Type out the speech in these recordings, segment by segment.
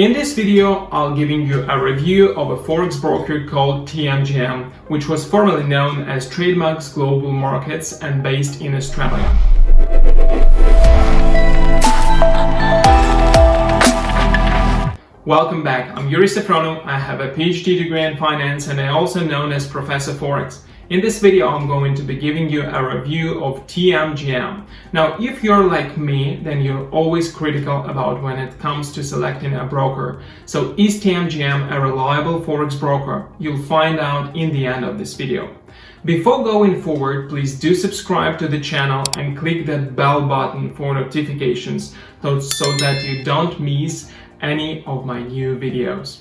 In this video, I'll giving you a review of a forex broker called TMGM, which was formerly known as TradeMax Global Markets and based in Australia. Welcome back, I'm Yuri Safronov, I have a PhD degree in finance and I'm also known as Professor Forex. In this video, I'm going to be giving you a review of TMGM. Now, if you're like me, then you're always critical about when it comes to selecting a broker. So is TMGM a reliable Forex broker? You'll find out in the end of this video. Before going forward, please do subscribe to the channel and click that bell button for notifications so that you don't miss any of my new videos.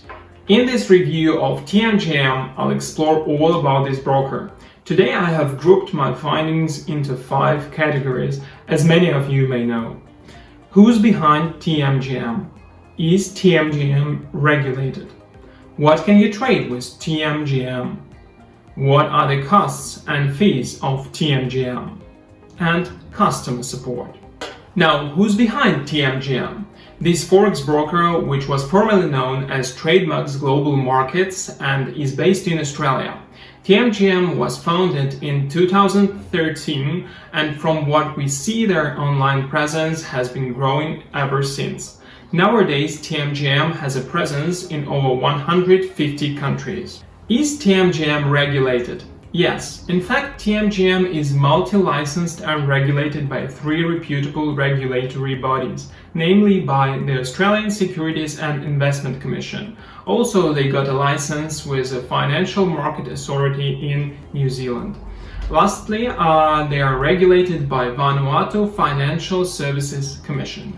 In this review of TMGM, I'll explore all about this broker. Today I have grouped my findings into five categories, as many of you may know. Who's behind TMGM? Is TMGM regulated? What can you trade with TMGM? What are the costs and fees of TMGM? And customer support. Now, who's behind TMGM? This forex broker, which was formerly known as TradeMax Global Markets and is based in Australia. TMGM was founded in 2013 and from what we see their online presence has been growing ever since. Nowadays TMGM has a presence in over 150 countries. Is TMGM regulated? Yes, in fact TMGM is multi-licensed and regulated by three reputable regulatory bodies, namely by the Australian Securities and Investment Commission. Also they got a license with a Financial Market Authority in New Zealand. Lastly, uh, they are regulated by Vanuatu Financial Services Commission.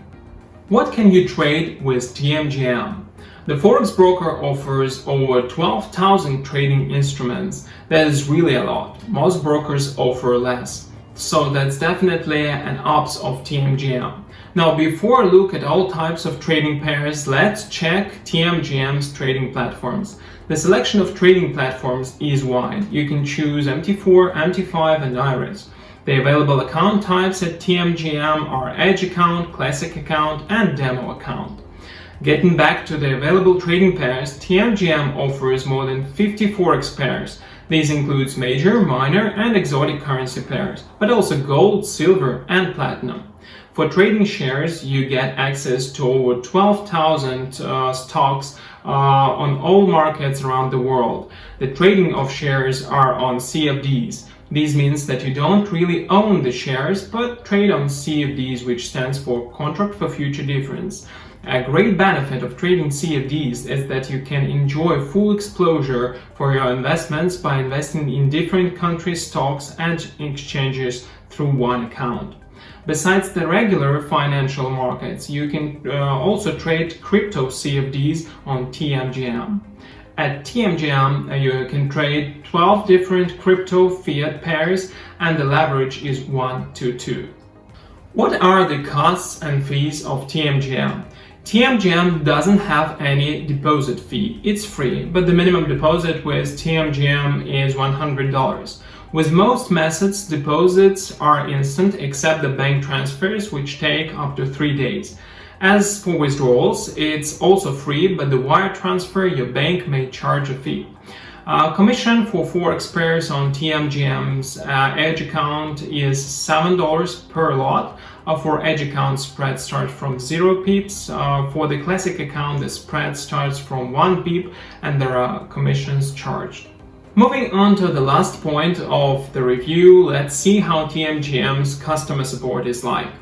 What can you trade with TMGM? The Forex broker offers over 12,000 trading instruments. That is really a lot. Most brokers offer less. So that's definitely an ups of TMGM. Now before I look at all types of trading pairs, let's check TMGM's trading platforms. The selection of trading platforms is wide. You can choose MT4, MT5 and IRESS. The available account types at TMGM are Edge account, Classic account and Demo account. Getting back to the available trading pairs, TMGM offers more than 50 forex pairs. These includes major, minor and exotic currency pairs, but also gold, silver and platinum. For trading shares, you get access to over 12,000 uh, stocks uh, on all markets around the world. The trading of shares are on CFDs. This means that you don't really own the shares, but trade on CFDs, which stands for Contract for Future Difference. A great benefit of trading CFDs is that you can enjoy full exposure for your investments by investing in different countries' stocks and exchanges through one account. Besides the regular financial markets, you can uh, also trade crypto CFDs on TMGM. At TMGM, uh, you can trade 12 different crypto fiat pairs and the leverage is 1 to 2. What are the costs and fees of TMGM? TMGM doesn't have any deposit fee. It's free, but the minimum deposit with TMGM is $100. With most methods, deposits are instant except the bank transfers, which take up to three days. As for withdrawals, it's also free, but the wire transfer your bank may charge a fee. Uh, commission for forex pairs on TMGM's uh, Edge account is $7 per lot. Uh, for Edge account, spread starts from 0 pips. Uh, for the Classic account, the spread starts from 1 pip and there are commissions charged. Moving on to the last point of the review, let's see how TMGM's customer support is like.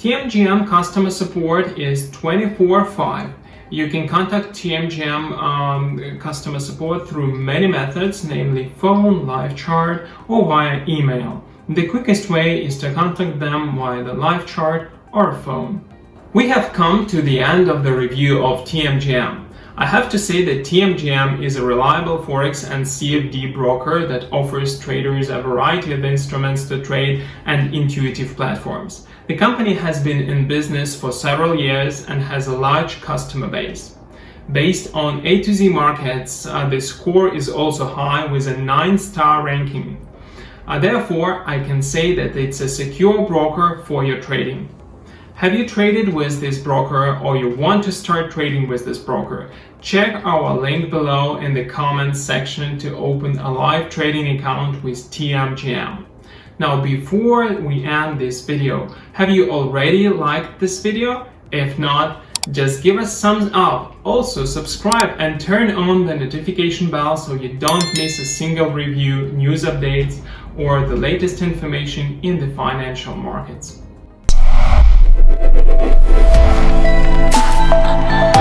TMGM customer support is 24-5 you can contact TMGM um, customer support through many methods, namely phone, live chat, or via email. The quickest way is to contact them via the live chat or phone. We have come to the end of the review of TMGM. I have to say that TMGM is a reliable Forex and CFD broker that offers traders a variety of instruments to trade and intuitive platforms. The company has been in business for several years and has a large customer base. Based on A to Z markets, uh, the score is also high with a 9-star ranking. Uh, therefore, I can say that it's a secure broker for your trading. Have you traded with this broker or you want to start trading with this broker? Check our link below in the comments section to open a live trading account with TMGM. Now before we end this video, have you already liked this video? If not, just give us thumbs up. Also subscribe and turn on the notification bell so you don't miss a single review, news updates or the latest information in the financial markets. Oh, oh, oh.